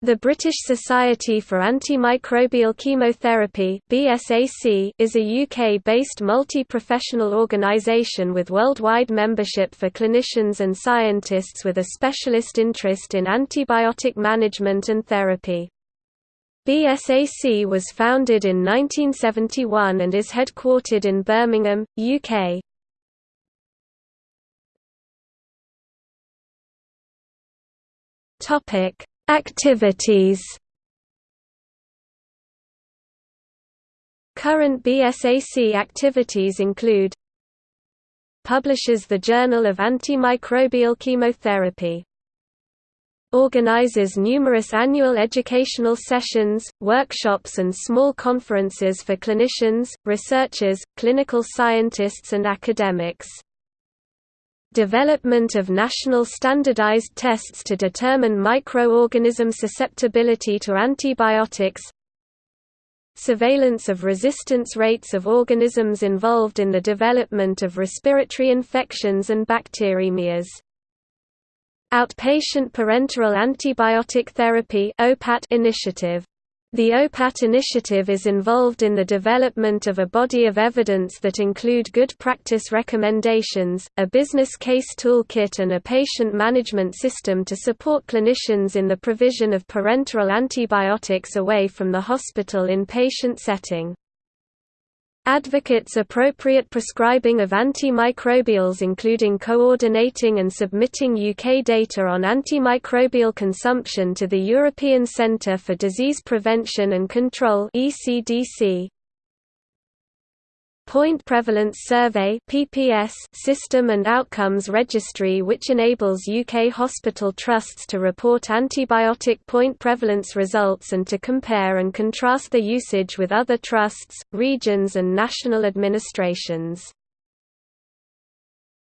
The British Society for Antimicrobial Chemotherapy is a UK-based multi-professional organisation with worldwide membership for clinicians and scientists with a specialist interest in antibiotic management and therapy. BSAC was founded in 1971 and is headquartered in Birmingham, UK. Topic Activities. Current BSAC activities include Publishes the Journal of Antimicrobial Chemotherapy Organizes numerous annual educational sessions, workshops and small conferences for clinicians, researchers, clinical scientists and academics Development of national standardized tests to determine microorganism susceptibility to antibiotics Surveillance of resistance rates of organisms involved in the development of respiratory infections and bacteremias. Outpatient Parenteral Antibiotic Therapy initiative the OPAT initiative is involved in the development of a body of evidence that include good practice recommendations, a business case toolkit and a patient management system to support clinicians in the provision of parenteral antibiotics away from the hospital in patient setting advocates appropriate prescribing of antimicrobials including coordinating and submitting UK data on antimicrobial consumption to the European Centre for Disease Prevention and Control ECDC. Point Prevalence Survey (PPS) system and outcomes registry which enables UK hospital trusts to report antibiotic point prevalence results and to compare and contrast their usage with other trusts, regions and national administrations.